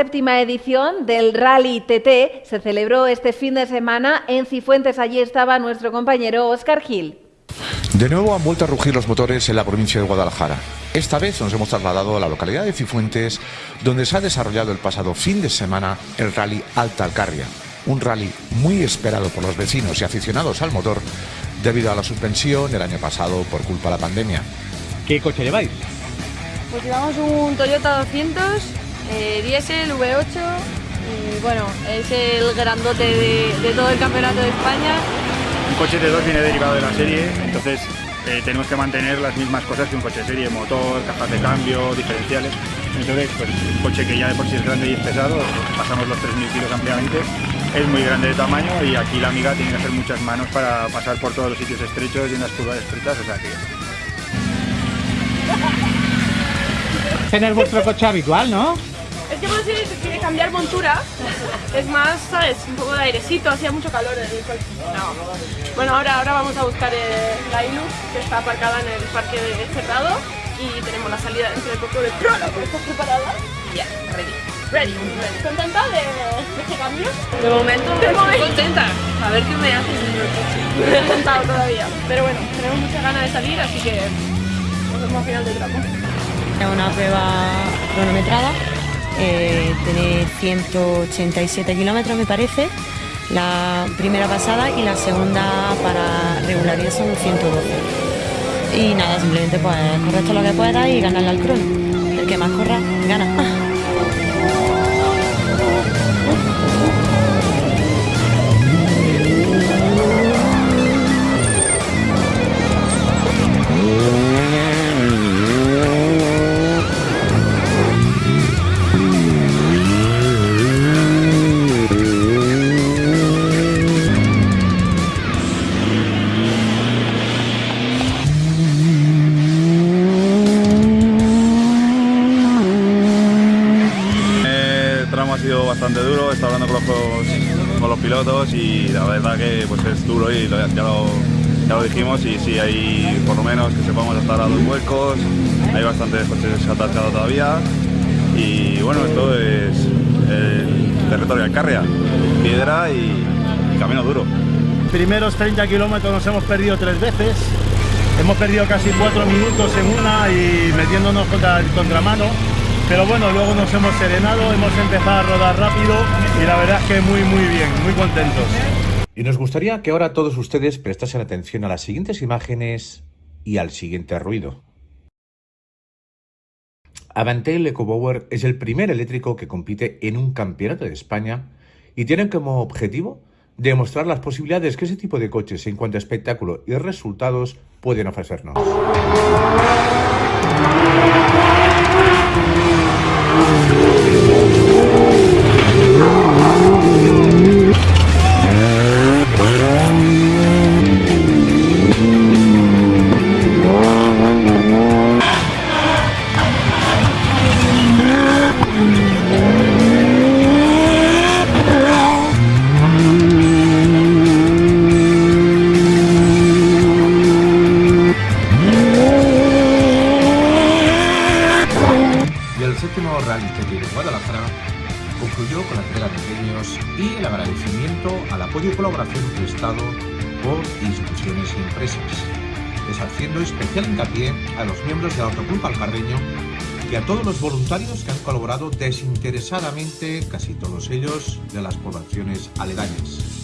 séptima edición del Rally TT se celebró este fin de semana en Cifuentes. Allí estaba nuestro compañero Oscar Gil. De nuevo han vuelto a rugir los motores en la provincia de Guadalajara. Esta vez nos hemos trasladado a la localidad de Cifuentes, donde se ha desarrollado el pasado fin de semana el Rally Alta Alcarria. Un rally muy esperado por los vecinos y aficionados al motor debido a la suspensión el año pasado por culpa de la pandemia. ¿Qué coche lleváis? Pues llevamos un Toyota 200 eh, diésel V8 y bueno, es el grandote de, todo el campeonato de España. Un coche de dos viene derivado de la serie, entonces eh, tenemos que mantener las mismas cosas que un coche de serie, motor, cajas de cambio, diferenciales. Entonces, pues un coche que ya de por sí es grande y es pesado, pasamos los 3.000 kilos ampliamente, es muy grande de tamaño y aquí la amiga tiene que hacer muchas manos para pasar por todos los sitios estrechos y en las curvas estrechas, o sea que... Tener vuestro coche habitual, ¿no? Es que por si quiere cambiar montura, es más, ¿sabes? Un poco de airecito, hacía mucho calor en el coche. Bueno, ahora, ahora vamos a buscar eh, la Hilux, que está aparcada en el parque de cerrado y tenemos la salida dentro de poco de prólogo. ¿Estás preparada? Ya, ready. Ready, ready. ¿Contenta de, de este cambio? De momento, de momento. contenta. A ver qué me haces en el coche. No he contado todavía. Pero bueno, tenemos mucha ganas de salir, así que nos vemos al final del tramo. Una prueba cronometrada eh, tiene 187 kilómetros me parece, la primera pasada y la segunda para regularidad son 112. Y nada, simplemente pues correr todo lo que pueda y ganarle al crono. El que más corra, gana. Duro, está hablando con los, con los pilotos y la verdad que pues es duro y ya, lo, ya lo dijimos y sí hay por lo menos que sepamos hasta a dos huecos, hay bastantes coches atascados todavía y bueno, esto es el territorio de Carria, piedra y camino duro. Primeros 30 kilómetros nos hemos perdido tres veces, hemos perdido casi cuatro minutos en una y metiéndonos contra el contramano pero bueno, luego nos hemos serenado, hemos empezado a rodar rápido y la verdad es que muy muy bien, muy contentos. Y nos gustaría que ahora todos ustedes prestasen atención a las siguientes imágenes y al siguiente ruido. Avantel EcoBower es el primer eléctrico que compite en un campeonato de España y tiene como objetivo demostrar las posibilidades que ese tipo de coches en cuanto a espectáculo y resultados pueden ofrecernos. Concluyó con la entrega de premios y el agradecimiento al apoyo y colaboración prestado por instituciones y empresas, deshaciendo especial hincapié a los miembros del Autoclub Alcarreño y a todos los voluntarios que han colaborado desinteresadamente, casi todos ellos, de las poblaciones aledañas.